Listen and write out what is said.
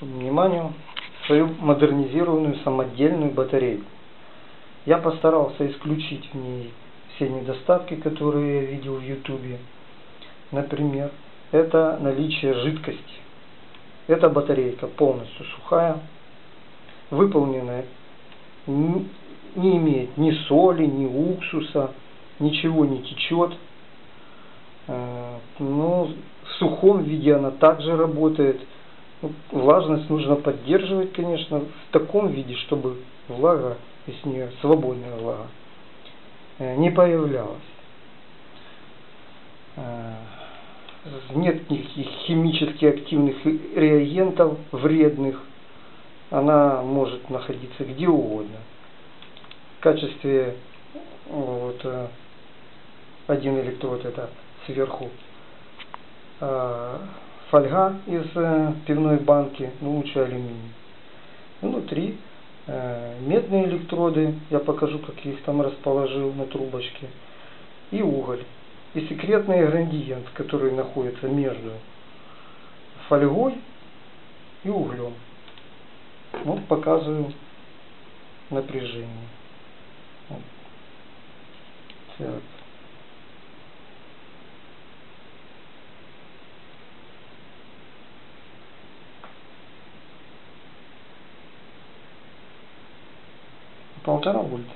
вашему вниманию свою модернизированную самодельную батарею. Я постарался исключить в ней все недостатки, которые я видел в ютубе. Например, это наличие жидкости. Эта батарейка полностью сухая, выполненная, не имеет ни соли, ни уксуса, ничего не течет. Э, но в сухом виде она также работает. Влажность нужно поддерживать, конечно, в таком виде, чтобы влага из нее, свободная влага, э, не появлялась. Э, нет никаких химически активных реагентов вредных. Она может находиться где угодно. В качестве вот, один электрод это сверху фольга из э, пивной банки, ну лучше алюминий. Внутри э, медные электроды, я покажу, как я их там расположил на трубочке, и уголь. И секретный ингредиент, который находится между фольгой и углем. Вот показываю напряжение. Так. полтора вольта